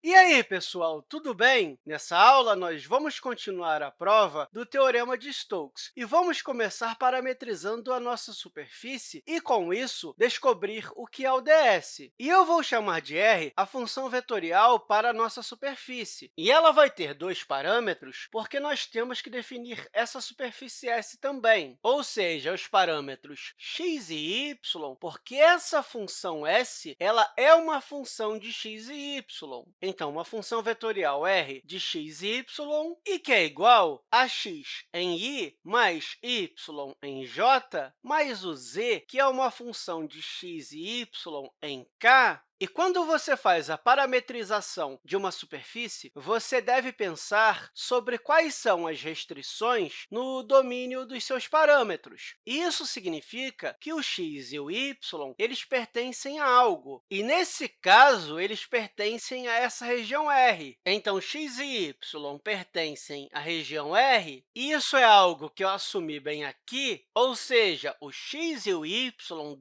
E aí, pessoal, tudo bem? Nessa aula, nós vamos continuar a prova do Teorema de Stokes e vamos começar parametrizando a nossa superfície e, com isso, descobrir o que é o ds. E eu vou chamar de r a função vetorial para a nossa superfície. E ela vai ter dois parâmetros, porque nós temos que definir essa superfície S também, ou seja, os parâmetros x e y, porque essa função S ela é uma função de x e y. Então, uma função vetorial r de x e y, e que é igual a x em i mais y em j, mais o z, que é uma função de x e y em k, e quando você faz a parametrização de uma superfície, você deve pensar sobre quais são as restrições no domínio dos seus parâmetros. Isso significa que o x e o y eles pertencem a algo, e, nesse caso, eles pertencem a essa região R. Então, x e y pertencem à região R, isso é algo que eu assumi bem aqui, ou seja, o x e o y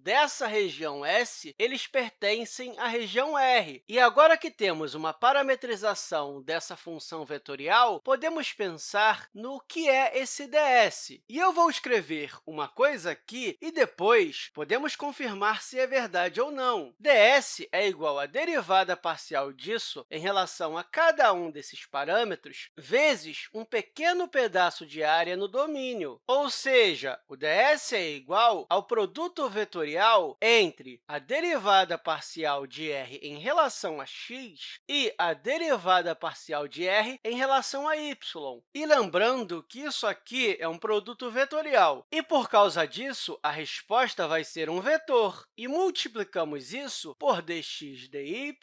dessa região S eles pertencem à região R. E agora que temos uma parametrização dessa função vetorial, podemos pensar no que é esse ds. E eu vou escrever uma coisa aqui e depois podemos confirmar se é verdade ou não. ds é igual à derivada parcial disso em relação a cada um desses parâmetros vezes um pequeno pedaço de área no domínio. Ou seja, o ds é igual ao produto vetorial entre a derivada parcial de de r em relação a x e a derivada parcial de r em relação a y. E lembrando que isso aqui é um produto vetorial, e, por causa disso, a resposta vai ser um vetor. E multiplicamos isso por dx dy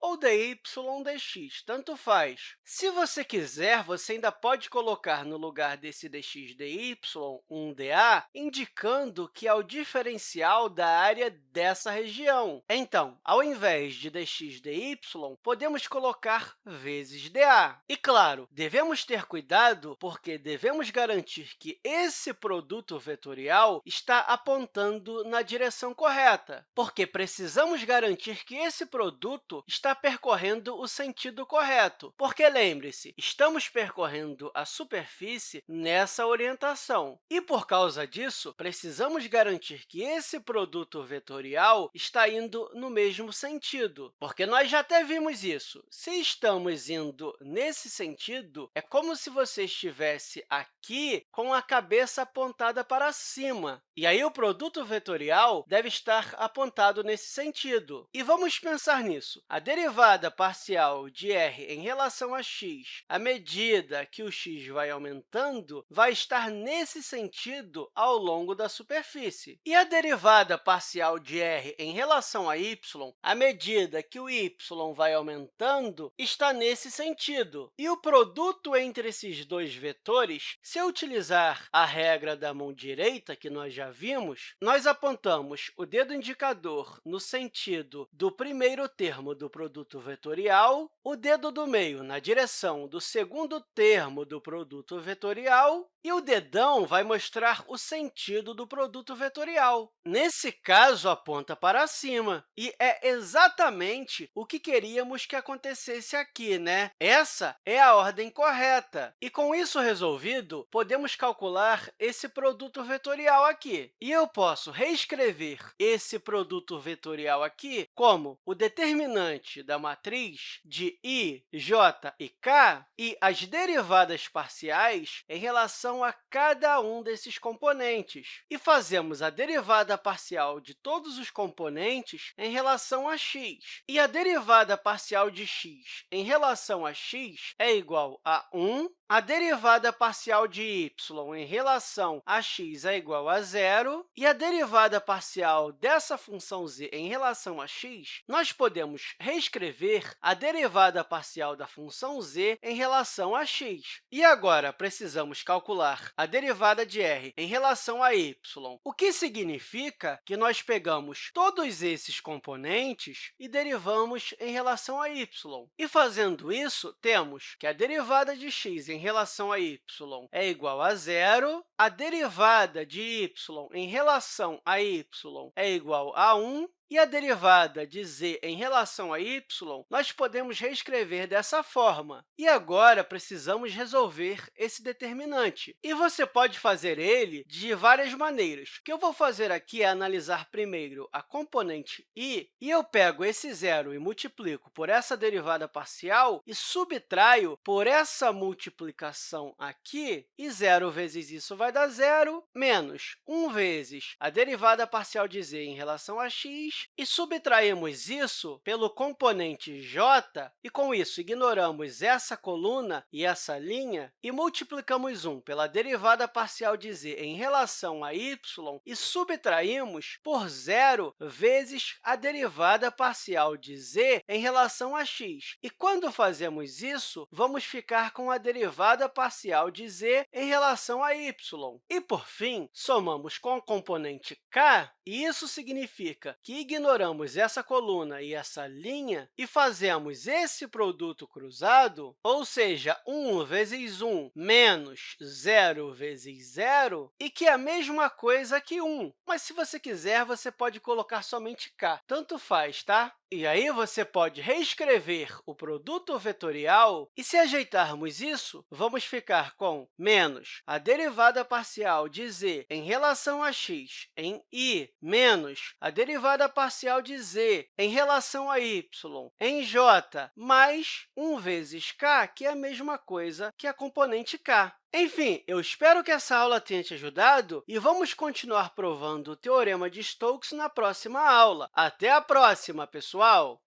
ou dy dx, tanto faz. Se você quiser, você ainda pode colocar no lugar desse dx dy um dA, indicando que é o diferencial da área dessa região. Então, ao invés invés de dx dy, podemos colocar vezes dA. E, claro, devemos ter cuidado, porque devemos garantir que esse produto vetorial está apontando na direção correta, porque precisamos garantir que esse produto está percorrendo o sentido correto, porque, lembre-se, estamos percorrendo a superfície nessa orientação. E, por causa disso, precisamos garantir que esse produto vetorial está indo no mesmo sentido sentido, porque nós já até vimos isso. Se estamos indo nesse sentido, é como se você estivesse aqui com a cabeça apontada para cima. E aí, o produto vetorial deve estar apontado nesse sentido. E vamos pensar nisso. A derivada parcial de r em relação a x, à medida que o x vai aumentando, vai estar nesse sentido ao longo da superfície. E a derivada parcial de r em relação a y, à medida que o y vai aumentando, está nesse sentido. E o produto entre esses dois vetores, se eu utilizar a regra da mão direita, que nós já vimos, nós apontamos o dedo indicador no sentido do primeiro termo do produto vetorial, o dedo do meio na direção do segundo termo do produto vetorial e o dedão vai mostrar o sentido do produto vetorial. Nesse caso, aponta para cima, e é exatamente o que queríamos que acontecesse aqui. Né? Essa é a ordem correta. E, com isso resolvido, podemos calcular esse produto vetorial aqui. E eu posso reescrever esse produto vetorial aqui como o determinante da matriz de i, j e k e as derivadas parciais em relação relação a cada um desses componentes. E fazemos a derivada parcial de todos os componentes em relação a x. E a derivada parcial de x em relação a x é igual a 1 a derivada parcial de y em relação a x é igual a zero, e a derivada parcial dessa função z em relação a x, nós podemos reescrever a derivada parcial da função z em relação a x. E agora, precisamos calcular a derivada de r em relação a y, o que significa que nós pegamos todos esses componentes e derivamos em relação a y. E, fazendo isso, temos que a derivada de x em relação a y é igual a zero, a derivada de y em relação a y é igual a 1, E a derivada de z em relação a y, nós podemos reescrever dessa forma. E agora, precisamos resolver esse determinante. E você pode fazer ele de várias maneiras. O que eu vou fazer aqui é analisar primeiro a componente i, e eu pego esse zero e multiplico por essa derivada parcial e subtraio por essa multiplicação aqui, e zero vezes isso vai dar zero, menos 1 vezes a derivada parcial de z em relação a x, e subtraímos isso pelo componente j, e com isso ignoramos essa coluna e essa linha, e multiplicamos 1 pela derivada parcial de z em relação a y, e subtraímos por zero vezes a derivada parcial de z em relação a x. E quando fazemos isso, vamos ficar com a derivada parcial de z em relação a y. E, por fim, somamos com o componente k, e isso significa que ignoramos essa coluna e essa linha e fazemos esse produto cruzado, ou seja, 1 vezes 1 menos 0 vezes 0, e que é a mesma coisa que 1. Mas, se você quiser, você pode colocar somente k. Tanto faz, tá? E aí, você pode reescrever o produto vetorial, e se ajeitarmos isso, vamos ficar com menos a derivada parcial de z em relação a x em i, menos a derivada parcial de z em relação a y em j, mais 1 vezes k, que é a mesma coisa que a componente k. Enfim, eu espero que essa aula tenha te ajudado e vamos continuar provando o Teorema de Stokes na próxima aula. Até a próxima, pessoal!